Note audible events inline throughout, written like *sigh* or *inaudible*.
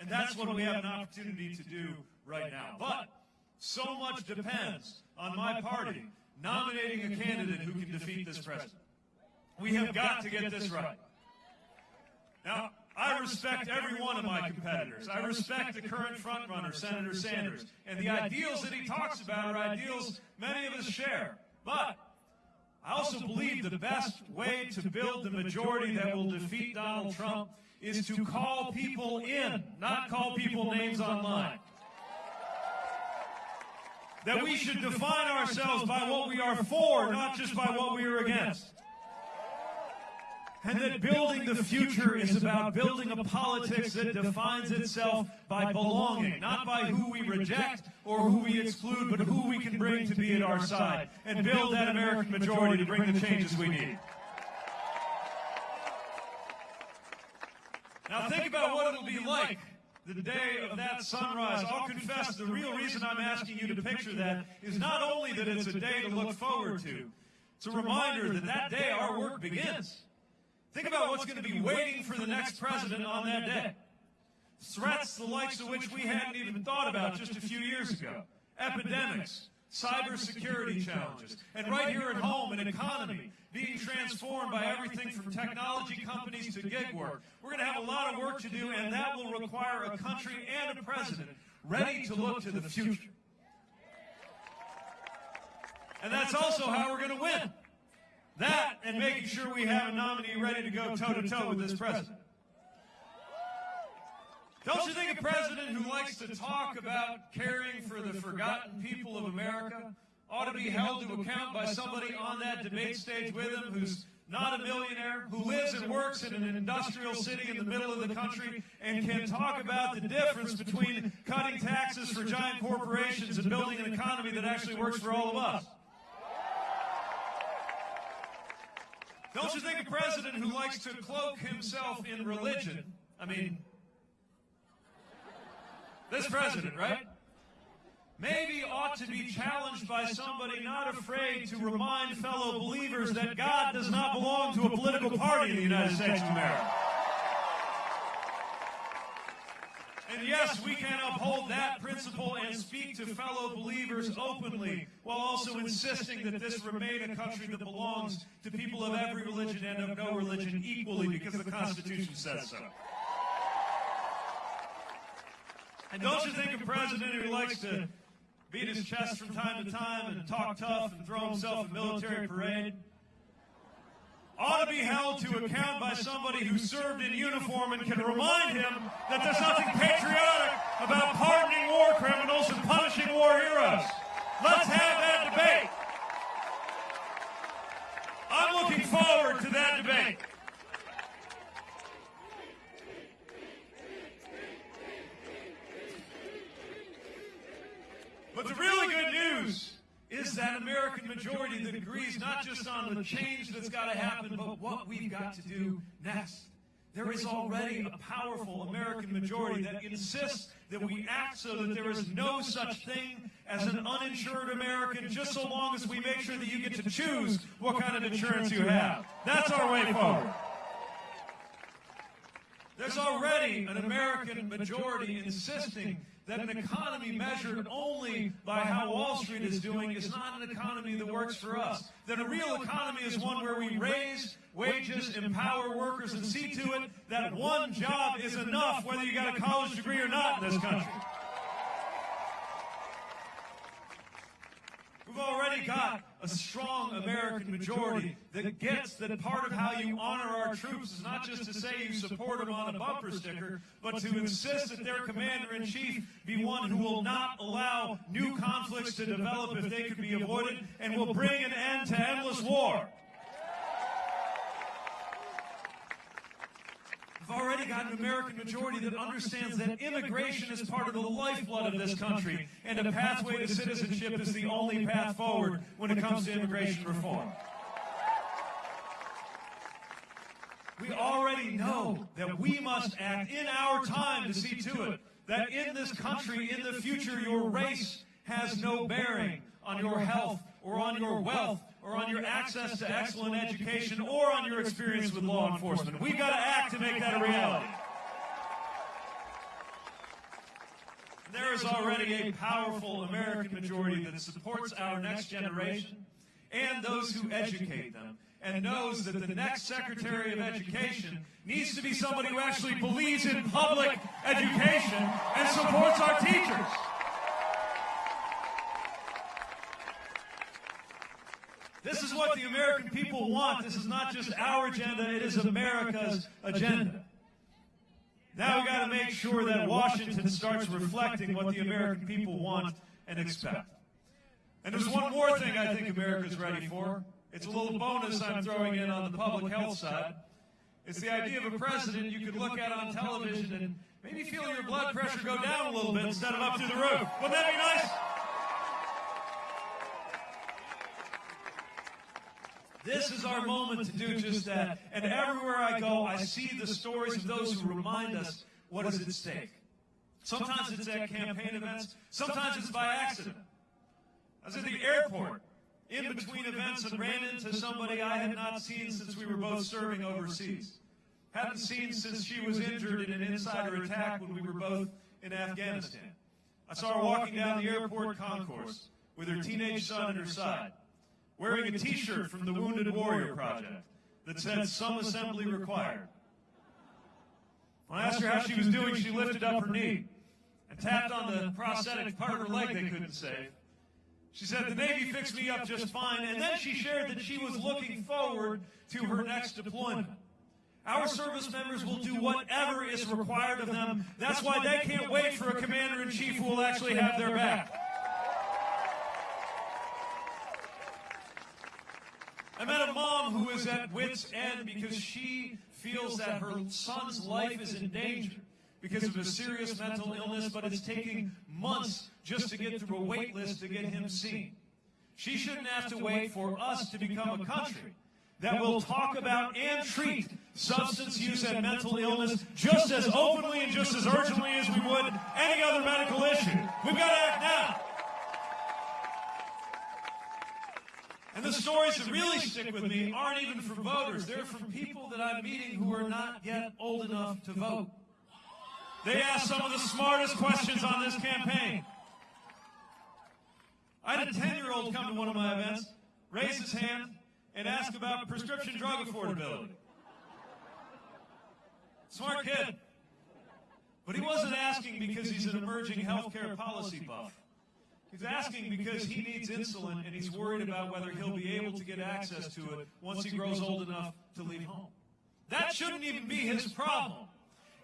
And that's what we have an opportunity to do right now. But so much depends on my party nominating a candidate who can defeat this president. We have got to get this right. Now, I respect every one of my competitors. I respect the current frontrunner, Senator Sanders. And the ideals that he talks about are ideals many of us share. But I also believe the best way to build the majority that will defeat Donald Trump is to call people in, not call people names online. That we should define ourselves by what we are for, not just by what we are against. And that building the future is about building a politics that defines itself by belonging, not by who we reject or who we exclude, but who we can bring to be at our side, and build that American majority to bring the changes we need. Now think about what it'll be like the day of that sunrise. I'll confess the real reason I'm asking you to picture that is not only that it's a day to look forward to, it's a reminder that that day our work begins. Think about what's going to be waiting for the next president on that day. Threats the likes of which we hadn't even thought about just a few years ago. Epidemics, cybersecurity challenges, and right here at home, an economy being transformed by everything from technology companies to gig work. We're going to have a lot of work to do, and that will require a country and a president ready to look to the future. And that's also how we're going to win. That and making sure we have a nominee ready to go toe to toe with this president. Don't you think a president who likes to talk about caring for the forgotten people of America ought to be held to account by somebody on that debate stage with him who's not a millionaire, who lives and works in an industrial city in the middle of the country and can talk about the difference between cutting taxes for giant corporations and building an economy that actually works for all of us? Don't you think a president who likes to cloak himself in religion, I mean, this president, right? Maybe ought to be challenged by somebody not afraid to remind fellow believers that God does not belong to a political party in the United States of America. And yes, we can uphold that principle and speak to fellow believers openly while also insisting that this remain a country that belongs to people of every religion and of no religion equally because the Constitution says so. And don't you think a president who likes to beat his chest from time to time and talk tough and throw himself a military parade ought to be held to account by somebody who served in uniform and can remind him that there's nothing patriotic about pardoning war criminals and punishing war heroes. Let's have that debate. I'm looking forward to that debate. But the really good news is that American majority that agrees not just on the change that's got to happen, but what we've got to do next. There is already a powerful American majority that insists that we act so that there is no such thing as an uninsured American just so long as we make sure that you get to choose what kind of insurance you have. That's our way forward. There's already an American majority insisting that an economy measured only by how Wall Street is doing is not an economy that works for us. That a real economy is one where we raise wages, empower workers, and see to it that one job is enough whether you got a college degree or not in this country. We've already got a strong American majority that gets that part of how you honor our troops is not just to say you support them on a bumper sticker, but to insist that their commander-in-chief be one who will not allow new conflicts to develop if they could be avoided and will bring an end to endless war. Already got an American majority that understands that immigration is part of the lifeblood of this country, and a pathway to citizenship is the only path forward when it comes to immigration reform. We already know that we must act in our time to see to it that in this country, in the future, your race has no bearing on your health or on your wealth or on your access to excellent education or on your experience with law enforcement. We've got to act to make that a reality. there is already a powerful American majority that supports our next generation and those who educate them and knows that the next Secretary of Education needs to be somebody who actually believes in public education and supports our teachers. This is what the American people want. This is not just our agenda, it is America's agenda. Now we've got to make sure that Washington starts reflecting what the American people want and expect. And there's one more thing I think America's ready for. It's a little bonus I'm throwing in on the public health side. It's the idea of a president you could look at on television and maybe feel your blood pressure go down a little bit instead of up through the roof. Wouldn't that be nice? This is our moment to do just that. And everywhere I go, I see the stories of those who remind us what is at stake. Sometimes it's at campaign events, sometimes it's by accident. I was at the airport in between events and ran into somebody I had not seen since we were both serving overseas. Hadn't seen since she was injured in an insider attack when we were both in Afghanistan. I saw her walking down the airport concourse with her teenage son at her side, wearing a t-shirt from the Wounded Warrior Project that said some assembly required. When I asked her how she was doing, she lifted up her knee and tapped on the prosthetic part of her leg they couldn't save. She said, the Navy fixed me up just fine, and then she shared that she was looking forward to her next deployment. Our service members will do whatever is required of them. That's why they can't wait for a commander-in-chief who will actually have their back. I met a mom who is at wit's end because she feels that her son's life is in danger because of a serious mental illness, but it's taking months just to get through a wait list to get him seen. She shouldn't have to wait for us to become a country that will talk about and treat substance use and mental illness just as openly and just as urgently as we would any other medical issue. We've got to act now. And the stories that really stick with me aren't even from voters. They're from people that I'm meeting who are not yet old enough to vote. They asked some of the smartest questions on this campaign. I had a 10-year-old come to one of my events, raise his hand, and ask about prescription drug affordability. Smart kid. But he wasn't asking because he's an emerging healthcare policy buff. He's asking because he needs insulin and he's worried about whether he'll be able to get access to it once he grows old enough to leave home. That shouldn't even be his problem.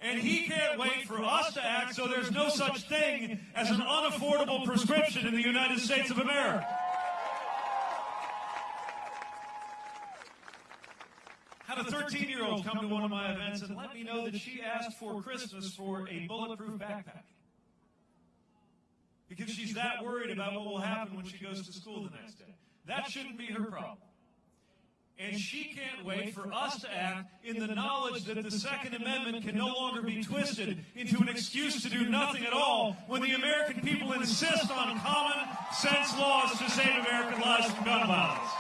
And he can't wait for us to act so there's no such thing as an unaffordable prescription in the United States of America. Had a 13 year old come to one of my events and let me know that she asked for Christmas for a bulletproof backpack. Because she's that worried about what will happen when she goes to school the next day. That shouldn't be her problem. And she can't wait for us to act in the knowledge that the Second Amendment can no longer be twisted into an excuse to do nothing at all when the American people insist on common sense laws to save American lives from gun violence.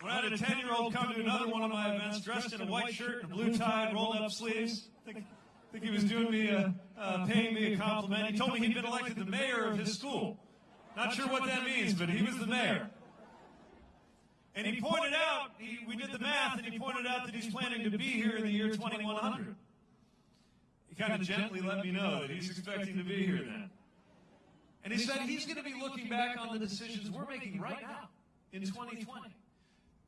When I had a 10 year old come to another one of my events dressed in a white shirt and a blue tie and rolled up sleeves, think, I think he was doing me a, uh, paying me a compliment. He told me he'd been elected the mayor of his school. Not sure what that means, but he was the mayor. And he pointed out, he, we did the math, and he pointed out that he's planning to be here in the year 2100. He kind of gently let me know that he's expecting to be here then. And he said he's going to be looking back on the decisions we're making right now in 2020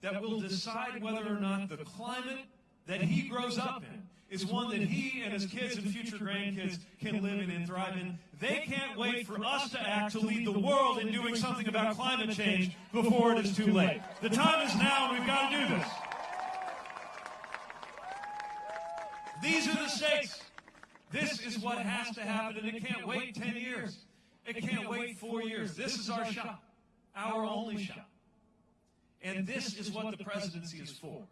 that will decide whether or not the climate that he grows up in is one that he and his kids and future grandkids can live in and thrive in. They can't wait for us to act to lead the world in doing something about climate change before it is too late. The time is now and we've got to do this. These are the stakes. This is what has to happen and it can't wait 10 years. It can't wait four years. This is our shot. Our only shot. And this is what the presidency is for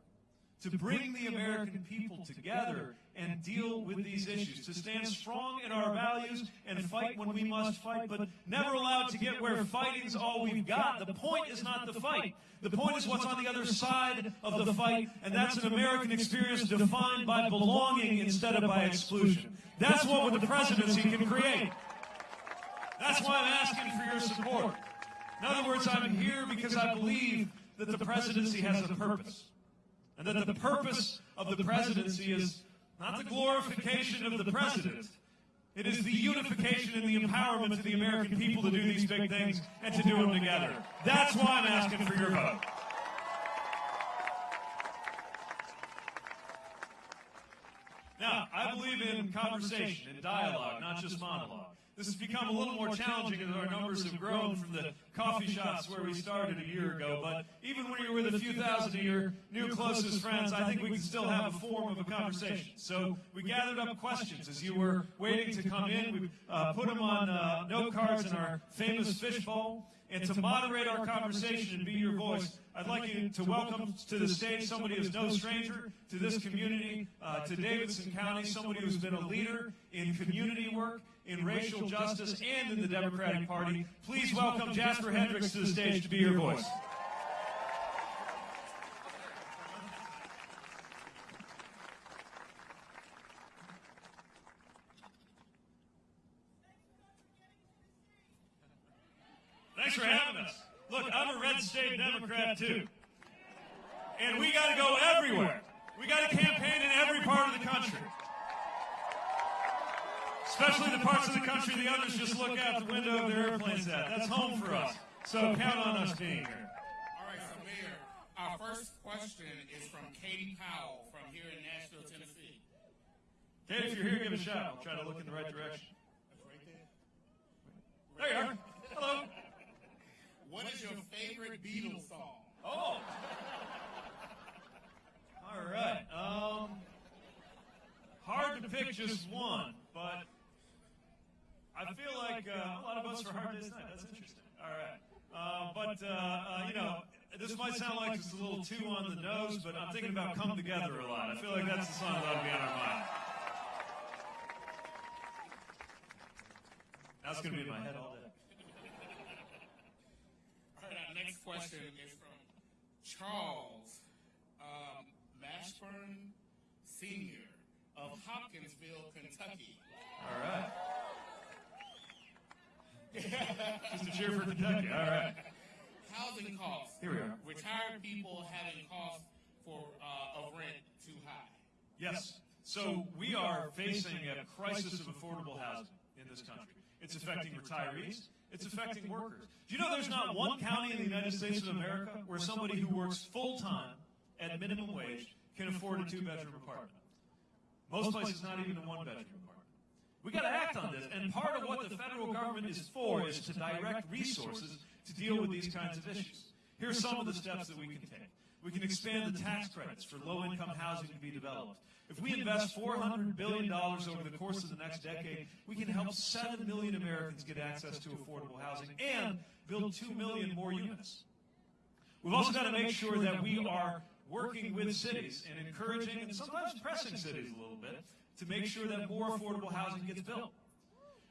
to bring the American people together and deal with these issues, to stand strong in our values and fight when we must fight, but never allowed to get where fighting's all we've got. The point is not the fight. The point is what's on the other side of the fight, and that's an American experience defined by belonging instead of by exclusion. That's what the presidency can create. That's why I'm asking for your support. In other words, I'm here because I believe that the presidency has a purpose. And that the purpose of the presidency is not the glorification of the president. It is the unification and the empowerment of the American people to do these big things and to do them together. That's why I'm asking for your vote. Now, I believe in conversation and dialogue, not just monologue. This has become a little more challenging as our numbers have grown from the coffee shops where we started a year ago. But even when you're with a few thousand of your new closest friends, I think we can still have a form of a conversation. So we gathered up questions as you were waiting to come in. We uh, put them on uh, note cards in our famous fishbowl. And to moderate our conversation and be your voice, I'd like you to welcome to the stage somebody who's no stranger to this community, uh, to Davidson County, somebody who's been a leader in community work, in racial justice, and in the Democratic Party. Please welcome Jasper Hendricks to the stage to be your voice. Thanks for having us. Look, I'm a red state Democrat too. And we got to go everywhere. We got to campaign in every part of the country. Especially the parts of the country the others just look out the window of their airplanes at. That's home for us. So count on us being here. All right, so Mayor, our first question is from Katie Powell from here in Nashville, Tennessee. Katie, if you're here, give a shout. I'll try to look in the right direction. That's right there. There you are. Hello. What is your favorite Beatles song? Oh. All right. Um, hard to pick just one, but I feel like uh, a lot of us for Hard *laughs* Day's Night. That's interesting. All right. Uh, but, uh, uh, you know, this might sound like it's a little too on the nose, but I'm thinking about Come Together a lot. I feel like that's the song that ought to be on our mind. That's going to be in my head all day. All right, our next question is from Charles um, Mashburn Sr. of Hopkinsville, Kentucky. All right. *laughs* Just a cheer for Kentucky. All right. Housing costs. Here we are. Retired people having costs for uh, of rent too high. Yes. So we are facing a crisis of affordable housing in this country. It's affecting retirees. It's affecting workers. Do you know there's not one county in the United States of America where somebody who works full time at minimum wage can afford a two bedroom apartment? Most places, not even a one bedroom apartment. We got to act on this, and part of what the federal government is for is to direct resources to deal with these kinds of issues. Here are some of the steps that we can take. We can expand the tax credits for low income housing to be developed. If we invest $400 billion over the course of the next decade, we can help 7 million Americans get access to affordable housing and build 2 million more units. We've also got to make sure that we are working with cities and encouraging and sometimes pressing cities a little bit to make sure that more affordable housing gets built.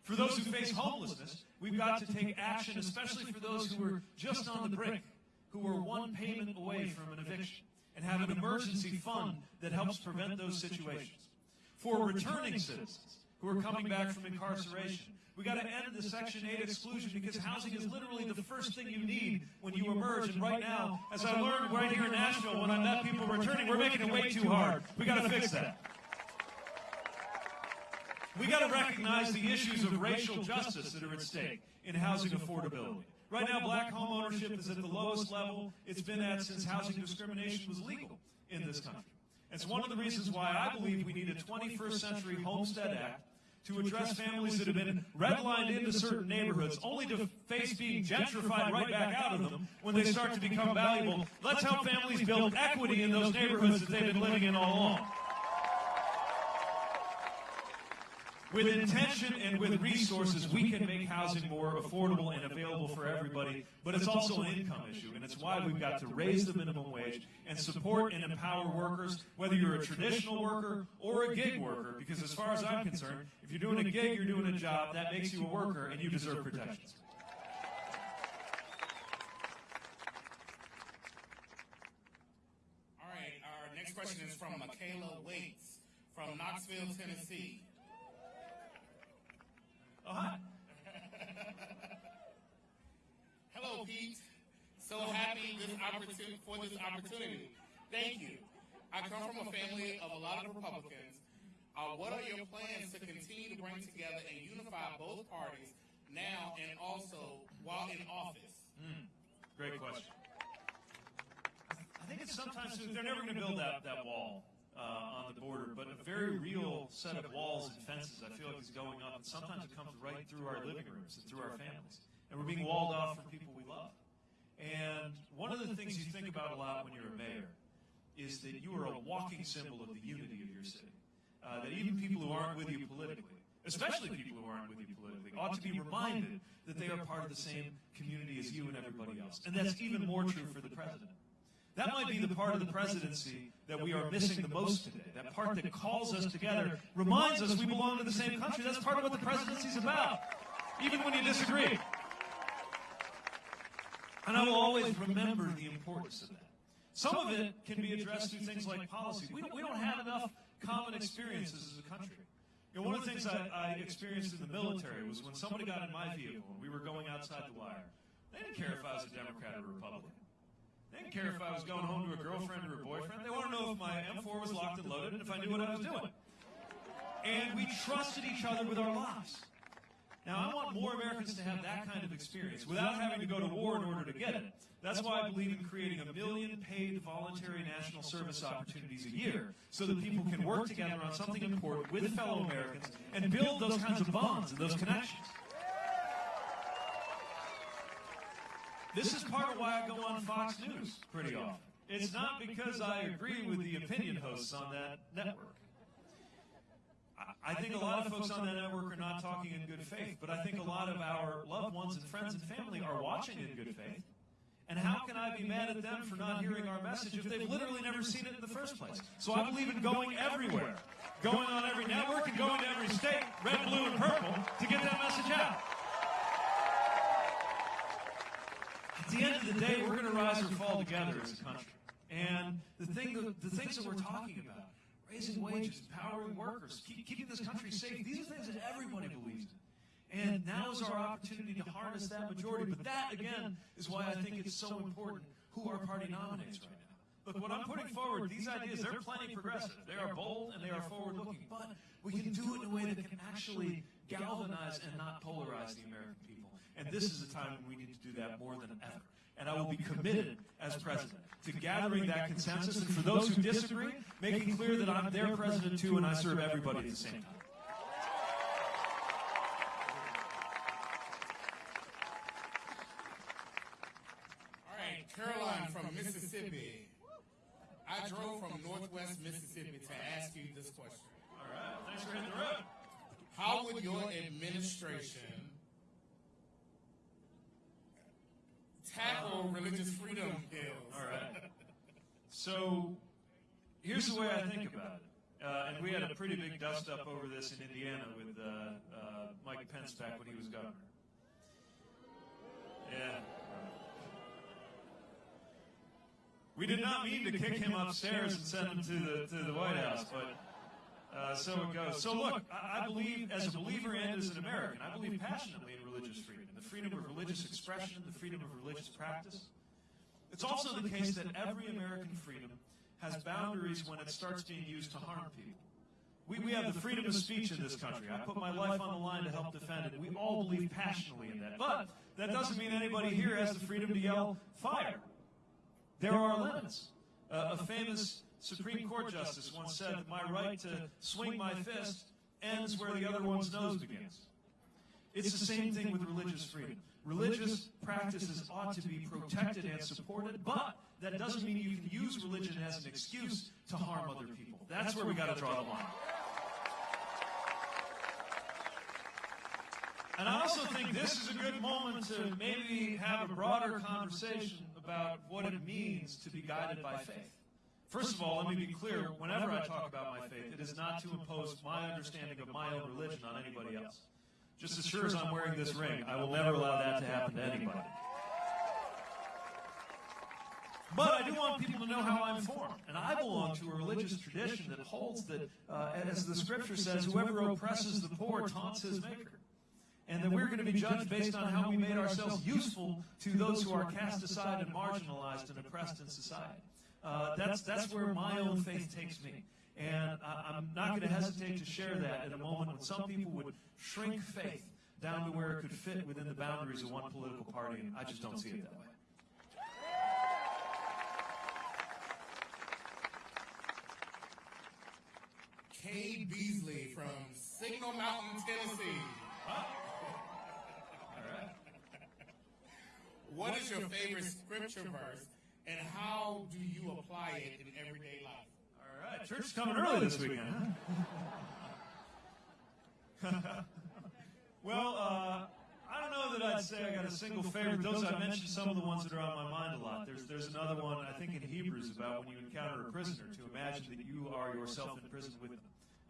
For those who face homelessness, we've got to take action, especially for those who are just on the brink, who are one payment away from an eviction, and have an emergency fund that helps prevent those situations. For returning citizens who are coming back from incarceration, we got to end the Section 8 exclusion because housing is literally the first thing you need when you emerge. And right now, as I learned right here in Nashville when I met people returning, we're making it way too hard. We got to fix that. We got to recognize the issues of racial justice that are at stake in housing affordability. Right now, black home ownership is at the lowest level it's been at since housing discrimination was legal in this country. It's one of the reasons why I believe we need a 21st century Homestead Act to address families that have been redlined into certain neighborhoods only to face being gentrified right back out of them when they start to become valuable. Let's help families build equity in those neighborhoods that they've been living in all along. With intention and with resources, we can make housing more affordable and available for everybody, but it's also an income issue, and it's why we've got to raise the minimum wage and support and empower workers, whether you're a traditional worker or a gig worker, because as far as I'm concerned, if you're doing a gig, you're doing a job, that makes you a worker, and you deserve protections. All right, our next question is from Michaela Waits from Knoxville, Tennessee. Oh, *laughs* hi. Hello, Pete. So happy this opportunity for this opportunity. Thank you. I come from a family of a lot of Republicans. Uh, what are your plans to continue to bring together and unify both parties now and also while in office? Great question. I think it's sometimes they're never going to build that, that wall uh, on the border, but a very real set of walls and fences I feel like is going up, and sometimes it comes right through our living rooms and through our families, and we're being walled off from people we love. And one of the things you think about a lot when you're a mayor is that you are a walking symbol of the unity of your city. Uh, that even people who aren't with you politically, especially people who aren't with you politically, ought to be reminded that they are part of the same community as you and everybody else. And that's even more true for the president. That might be the part of the presidency that we are missing the most today. That part that calls us together, reminds us we belong to the same country. That's part of what the presidency is about, even when you disagree. And I will always remember the importance of that. Some of it can be addressed through things like policy. We don't, we don't have enough common experiences as a country. You know, one of the things I, I experienced in the military was when somebody got in my vehicle and we were going outside the wire, they didn't care if I was a Democrat or a Republican. They didn't care if I was going home to a girlfriend or a boyfriend. They wanted to know if my M4 was locked and loaded and if I knew what I was doing. And we trusted each other with our lives. Now, I want more Americans to have that kind of experience without having to go to war in order to get it. That's why I believe in creating a million paid voluntary national service opportunities a year so that people can work together on something important with fellow Americans and build those kinds of bonds and those connections. This is part of why I go on Fox News pretty often. It's not because I agree with the opinion hosts on that network. I- I think a lot of folks on that network are not talking in good faith, but I think a lot of our loved ones and friends and family are watching in good faith. And how can I be mad at them for not hearing our message if they've literally never seen it in the first place? So I believe in going everywhere, going on every network and going to every state, red, blue, and purple, to get that message out. At the end of the day, we're going to rise or fall together as a country. And the thing, the things that we're talking about, raising wages, empowering workers, keep, keeping this country safe, these are things that everybody believes in. And now is our opportunity to harness that majority. But that, again, is why I think it's so important who our party nominates right now. Look, what I'm putting forward, these ideas, they're plenty progressive. They are bold and they are forward looking. But we can do it in a way that can actually galvanize and not polarize the American people. And this is a time when we need to do that more than ever. And I will be committed as president to gathering that consensus. And for those who disagree, making clear that I'm their president too and I serve everybody at the same time. All right, Caroline from Mississippi. I drove from Northwest Mississippi to ask you this question. All right. Thanks for hitting the road. How would your administration tackle religious freedom bills? All right. So here's the way I think about it. Uh, and we had a pretty big dust up over this in Indiana with uh, uh, Mike Pence back when he was governor. Yeah. We did not mean to kick him upstairs and send him to the to the White House, but uh, so it goes. So look, I, I believe, as a believer and as an American, I believe passionately in religious freedom, the freedom of religious expression, the freedom of religious practice. It's also the case that every American freedom has boundaries when it starts being used to harm people. We, we have the freedom of speech in this country. I put my life on the line to help defend it. We all believe passionately in that. But that doesn't mean anybody here has the freedom to yell fire. There are limits. Uh, a famous Supreme Court justice once said that my right to swing my fist ends where the other one's nose begins. It's the same thing with religious freedom. Religious practices ought to be protected and supported, but that doesn't mean you can use religion as an excuse to harm other people. That's where we got to draw the line. And I also think this is a good moment to maybe have a broader conversation about what it means to be guided by faith. First of all, let me be clear whenever I talk about my faith, it is not to impose my understanding of my own religion on anybody else. Just as sure as I'm wearing this ring, I will never allow that to happen to anybody. But I do want people to know how I'm formed. And I belong to a religious tradition that holds that, uh, as the scripture says, whoever oppresses the poor taunts his maker. And that we're going to be judged based on how we made ourselves useful to those who are cast aside and marginalized and oppressed in society. Uh, that's, that's where my own faith takes me. And I, I'm not going to hesitate to share that at a moment when some people would shrink faith down to where it could fit within the boundaries of one political party. And I just don't see it that way. Kay Beasley from Signal Mountain, Tennessee. *laughs* What is your favorite scripture verse, and how do you apply it in everyday life? All right, church is coming early this weekend. Huh? *laughs* well, uh, I don't know that I'd say I got a single favorite. Those I mentioned some of the ones that are on my mind a lot. There's there's another one I think in Hebrews about when you encounter a prisoner to imagine that you are yourself in prison with them,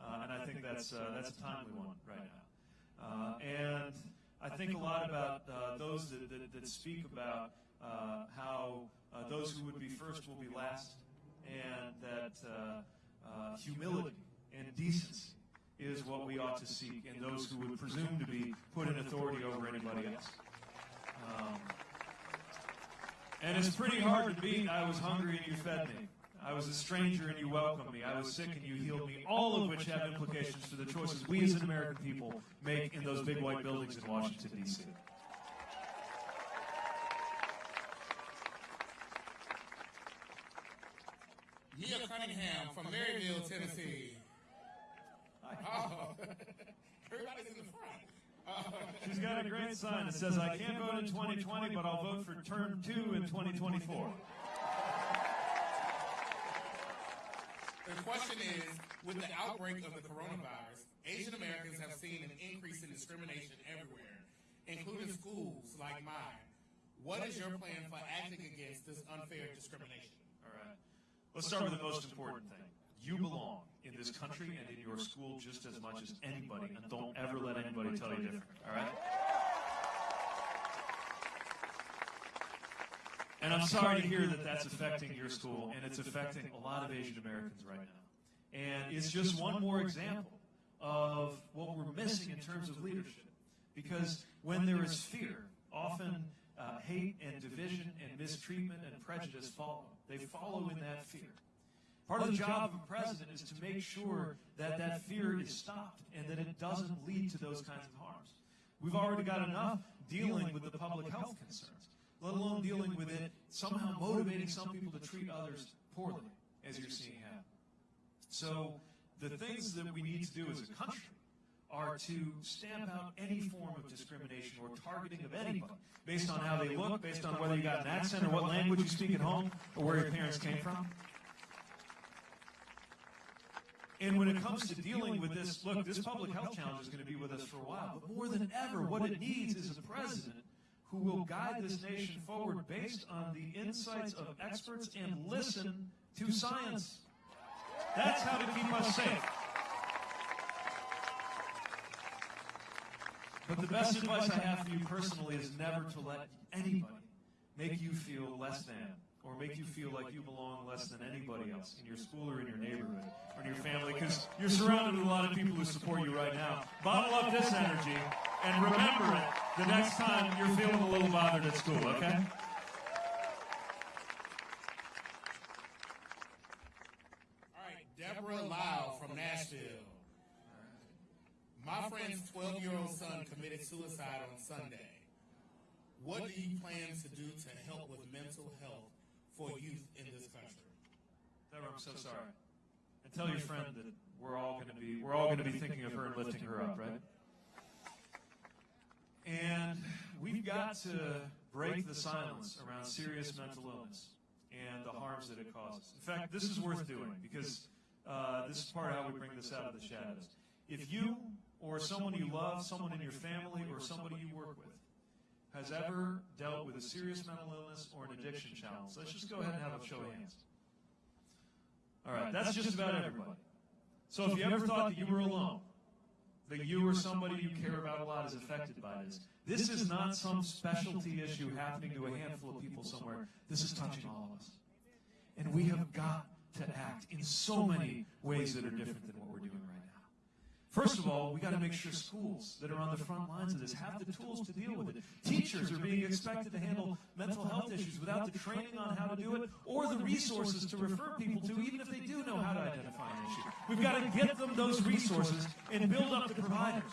uh, and I think that's uh, that's a timely one right now. Uh, and I think a lot about uh, those that, that, that speak about uh, how uh, those who would be first will be last, and that uh, uh, humility and decency is what we ought to seek in those who would presume to be put in authority over anybody else. Um, and it's pretty hard to beat. I was hungry and you fed me. I was a stranger and you welcomed me. I was sick and you healed me. All of which have implications for the choices we as an American people make in those big white buildings in Washington, D.C. Mia Cunningham from Maryville, Tennessee. Oh, *laughs* *laughs* everybody's in the front. Uh, *laughs* She's got a great sign that says, I can't vote in 2020, but I'll vote for term two in 2024. The question is, with the outbreak of the coronavirus, Asian Americans have seen an increase in discrimination everywhere, including schools like mine. What is your plan for acting against this unfair discrimination? Let's start with the most important thing. You belong in this country and in your school just as much as anybody, and don't ever let anybody tell you different. All right? And I'm sorry to hear that that's affecting your school, and it's affecting a lot of Asian Americans right now. And it's just one more example of what we're missing in terms of leadership. Because when there is fear, often uh, hate and division and mistreatment and prejudice follow. They follow in that fear. Part of the job of a president is to make sure that that fear is stopped and that it doesn't lead to those kinds of harms. We've already got enough dealing with the public health concerns, let alone dealing with it somehow motivating some people to treat others poorly, as you're seeing happen. So the things that we need to do as a country are to stamp out any form of discrimination or targeting of anybody based on how they look, based on whether you got an accent or what language you speak at home or where your parents came from. And when it comes to dealing with this, look, this public health challenge is going to be with us for a while. But more than ever, what it needs is a president who will guide this nation forward based on the insights of experts and listen to science. That's how to keep us safe. But the best advice I have for you personally is never to let anybody make you feel less than or make you feel like you belong less than anybody else in your school or in your neighborhood or in your family because you're surrounded with a lot of people who support you right now. Bottle up this energy and remember it the next time you're feeling a little bothered at school, okay? All right, Deborah Lau from Nashville. My friend's 12 year old son committed suicide on Sunday. What do you plan to do to help with mental health for youth in this country? Deborah, I'm so sorry. And tell your friend that we're all going to be we're all going to be thinking of her and lifting her up, right? And we've got to break the silence around serious mental illness and the harms that it causes. In fact, this is worth doing because uh, this is part of how we bring this out of the shadows. If you or someone you love, someone in your family, or somebody you work with has ever dealt with a serious mental illness or an addiction challenge? Let's just go ahead and have a show of hands. All right, that's just about everybody. So if you ever thought that you were alone, that you or somebody you care about a lot is affected by this, this is not some specialty issue happening to a handful of people somewhere. This is touching all of us. And we have got to act in so many ways that are different than what we're doing right now. First of all, we got to make sure schools that are on the front lines of this have the tools to deal with it. Teachers are being expected to handle mental health issues without the training on how to do it or the resources to refer people to, even if they do know how to identify an issue. We've got to get them those resources and build up the providers.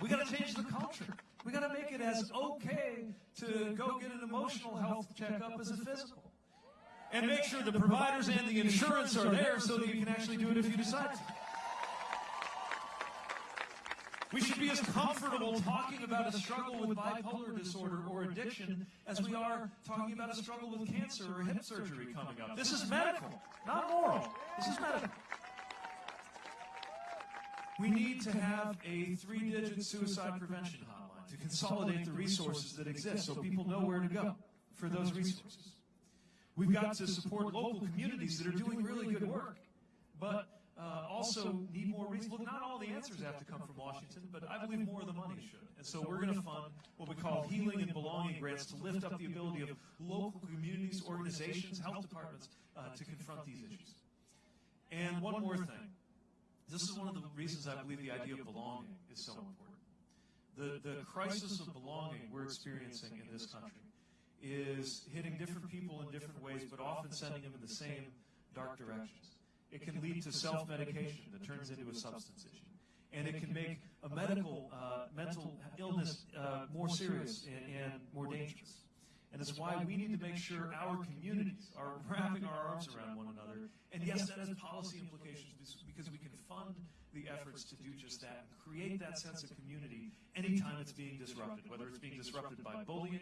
We got to change the culture. We got to make it as okay to go get an emotional health checkup as a physical. And make sure the providers and the insurance are there so that you can actually do it if you decide to. We should be as comfortable talking about a struggle with bipolar disorder or addiction as we are talking about a struggle with cancer or hip surgery coming up. This is medical, not moral. This is medical. We need to have a three digit suicide prevention hotline to consolidate the resources that exist so people know where to go for those resources. We've got to support local communities that are doing really good work, but uh, also need more resources. Look, not all the answers have to come from Washington, but I believe more of the money should. And so we're going to fund what we call healing and belonging grants to lift up the ability of local communities, organizations, health departments uh, to confront these issues. And one more thing. This is one of the reasons I believe the idea of belonging is so important. The, the crisis of belonging we're experiencing in this country is hitting different people in different ways, but often sending them in the same dark directions. It can lead to self-medication that turns into a substance issue. And it can make a medical, uh, mental illness uh, more serious and, and more dangerous. And it's why we need to make sure our communities are wrapping our arms around one another. And yes, that has policy implications because we can fund the efforts to do just that and create that sense of community anytime it's being disrupted, whether it's being disrupted by bullying,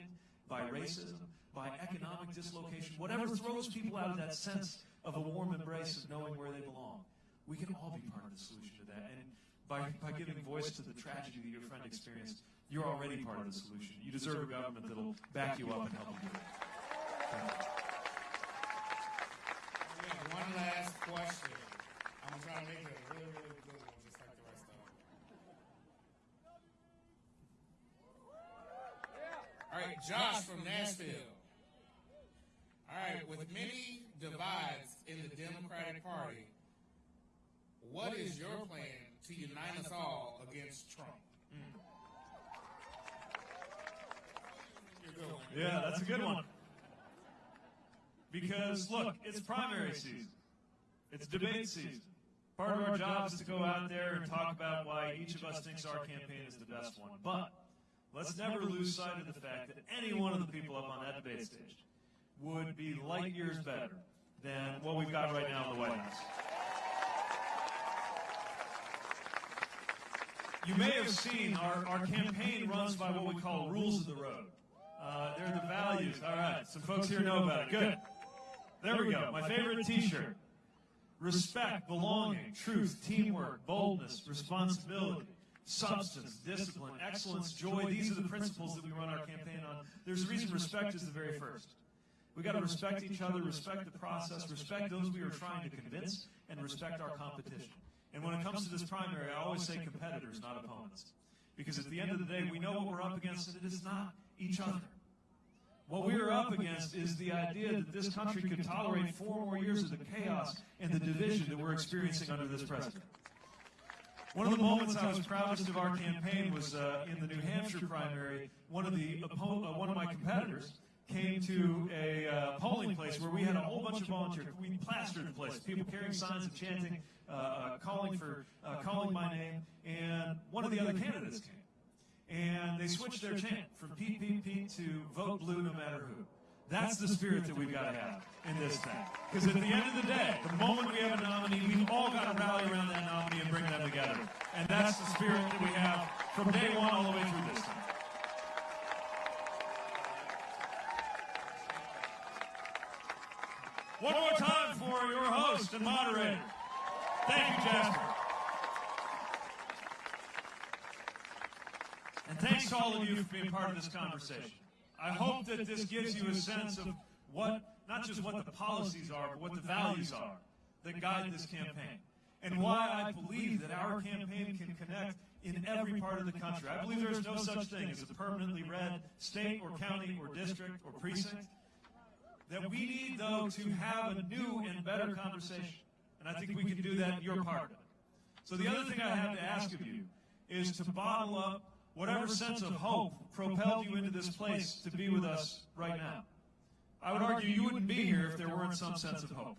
by racism, by economic dislocation, whatever throws people out of that sense of a warm embrace of knowing where they belong. We can all be part of the solution to that. And by, by giving voice to the tragedy that your friend experienced, you're already part of the solution. You deserve a government that'll back you up and help you do it. We have one last question. I'm trying to make it a really, really good one, just like the rest of them. All right, Josh from Nashville. All right, with many divides in the Democratic Party, what is your plan to unite us all against Trump? One. Yeah, that's a good one. Because, look, it's primary season. It's debate season. Part of our job is to go out there and talk about why each of us thinks our campaign is the best one. But let's never lose sight of the fact that any one of the people up on that debate stage would be light years better than what we've got right now in the White House. You may have seen our, our campaign runs by what we call rules of the road. Uh, they're the values. All right, some folks here know about it. Good. There we go. My favorite T-shirt. Respect, belonging, truth, teamwork, boldness, responsibility, substance, discipline, excellence, joy. These are the principles that we run our campaign on. There's a reason respect is the very first. We got to respect each other, respect the process, respect those we are trying to convince, and respect our competition. And when it comes to this primary, I always say competitors, not opponents. Because at the end of the day, we know what we're up against, and it is not each other. What we are up against is the idea that this country could tolerate four more years of the chaos and the division that we're experiencing under this president. One of the moments I was proudest of our campaign was uh, in the New Hampshire primary. One of the uh, one of my competitors came to a uh, polling place where we had a whole bunch of volunteers. We plastered the place, people carrying signs and chanting, uh, uh, calling for uh, calling my name, and one of the other candidates came. And they switched their chant from Pete to vote blue no matter who. That's the spirit that we've got to have in this thing. Because at the end of the day, the moment we have a nominee, we've all got to rally around that nominee and bring them together. And that's the spirit that we have from day one all the way through this thing. One more time for your host and moderator. Thank you, Jasper. And thanks to all of you for being part of this conversation. I hope that this gives you a sense of what, not just what the policies are, but what the values are that guide this campaign. And why I believe that our campaign can connect in every part of the country. I believe there is no such thing as a permanently red state or county or district or precinct. That we need, though, to have a new and better conversation. And I think we can do that, you're part of it. So the other thing I have to ask of you is to bottle up whatever sense of hope propelled you into this place to be with us right now. I would argue you wouldn't be here if there weren't some sense of hope.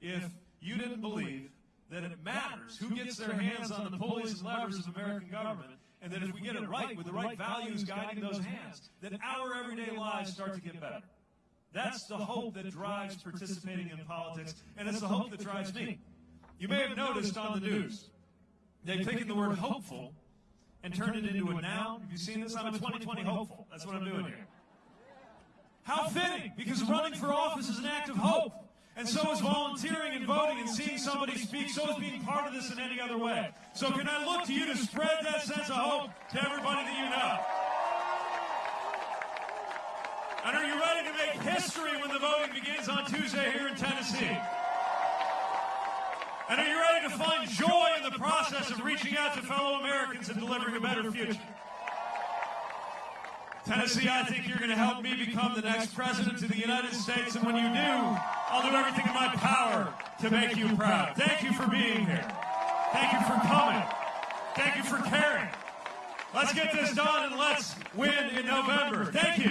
If you didn't believe that it matters who gets their hands on the pulleys and levers of American government, and that if we get it right with the right values guiding those hands, that our everyday lives start to get better. That's the hope that drives participating in politics, and it's the hope that drives me. You may have noticed on the news, they've taken the word hopeful and turned it into a noun. Have you seen this? I'm a 2020 hopeful. That's what I'm doing here. How fitting, because running for office is an act of hope. And so is volunteering and voting and seeing somebody speak. So is being part of this in any other way. So can I look to you to spread that sense of hope to everybody that you know? And are you ready to make history when the voting begins on Tuesday here in Tennessee? And are you ready to find joy in the process of reaching out to fellow Americans and delivering a better future? Tennessee, I think you're going to help me become the next president of the United States. And when you do, I'll do everything in my power to make you proud. Thank you for being here. Thank you for coming. Thank you for caring. Let's get this done and let's win in November. Thank